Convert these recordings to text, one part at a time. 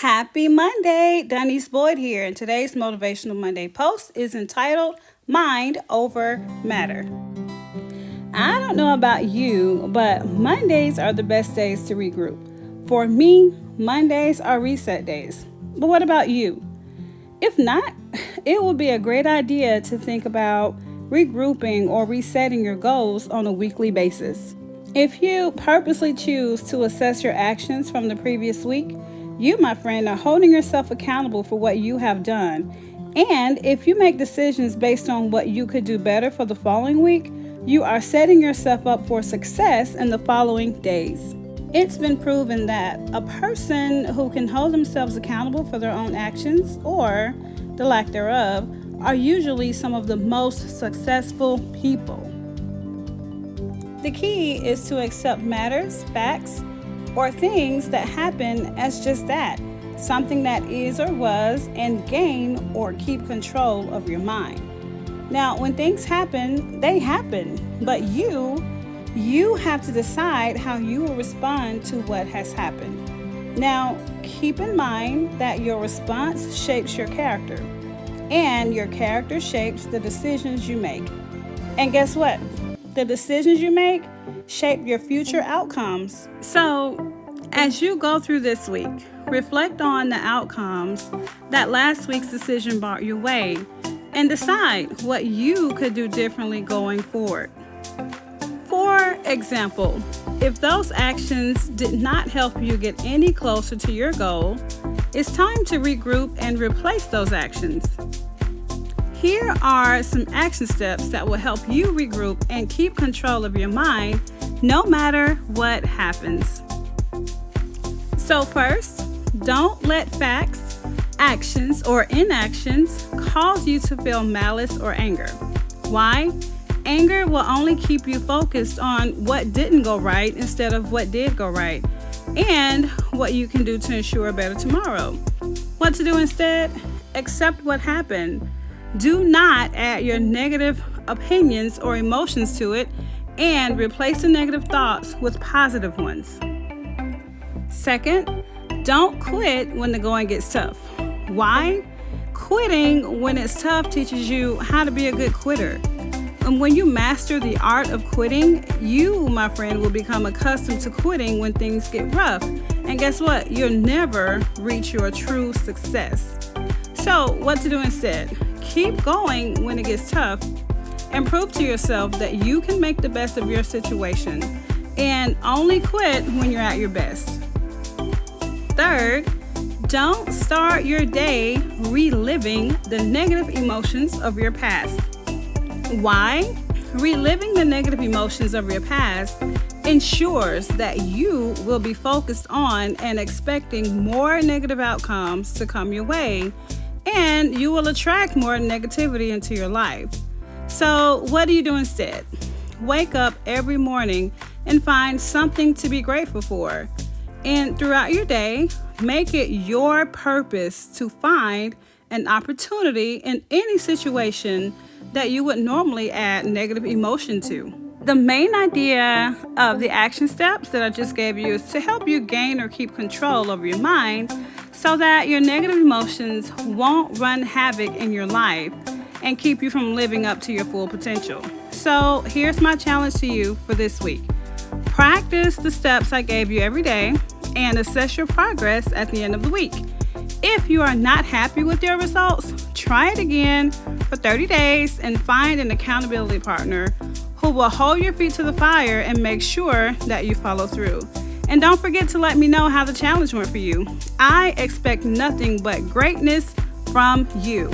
Happy Monday! Denise Boyd here, and today's Motivational Monday post is entitled Mind Over Matter. I don't know about you, but Mondays are the best days to regroup. For me, Mondays are reset days. But what about you? If not, it would be a great idea to think about regrouping or resetting your goals on a weekly basis. If you purposely choose to assess your actions from the previous week, you, my friend, are holding yourself accountable for what you have done. And if you make decisions based on what you could do better for the following week, you are setting yourself up for success in the following days. It's been proven that a person who can hold themselves accountable for their own actions or the lack thereof are usually some of the most successful people. The key is to accept matters, facts, or things that happen as just that something that is or was, and gain or keep control of your mind. Now, when things happen, they happen, but you, you have to decide how you will respond to what has happened. Now, keep in mind that your response shapes your character, and your character shapes the decisions you make. And guess what? The decisions you make shape your future outcomes. So, as you go through this week, reflect on the outcomes that last week's decision brought your way and decide what you could do differently going forward. For example, if those actions did not help you get any closer to your goal, it's time to regroup and replace those actions. Here are some action steps that will help you regroup and keep control of your mind no matter what happens. So, first, don't let facts, actions, or inactions cause you to feel malice or anger. Why? Anger will only keep you focused on what didn't go right instead of what did go right and what you can do to ensure a better tomorrow. What to do instead? Accept what happened do not add your negative opinions or emotions to it and replace the negative thoughts with positive ones. Second, don't quit when the going gets tough. Why? Quitting when it's tough teaches you how to be a good quitter. And when you master the art of quitting, you, my friend, will become accustomed to quitting when things get rough. And guess what? You'll never reach your true success. So, what to do instead? Keep going when it gets tough and prove to yourself that you can make the best of your situation and only quit when you're at your best. Third, don't start your day reliving the negative emotions of your past. Why? Reliving the negative emotions of your past ensures that you will be focused on and expecting more negative outcomes to come your way and you will attract more negativity into your life. So, what do you do instead? Wake up every morning and find something to be grateful for. And throughout your day, make it your purpose to find an opportunity in any situation that you would normally add negative emotion to. The main idea of the action steps that I just gave you is to help you gain or keep control over your mind so that your negative emotions won't run havoc in your life and keep you from living up to your full potential. So, here's my challenge to you for this week practice the steps I gave you every day and assess your progress at the end of the week. If you are not happy with your results, try it again for 30 days and find an accountability partner will hold your feet to the fire and make sure that you follow through. And don't forget to let me know how the challenge went for you. I expect nothing but greatness from you.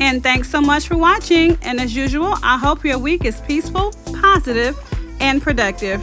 And thanks so much for watching. And as usual, I hope your week is peaceful, positive, and productive.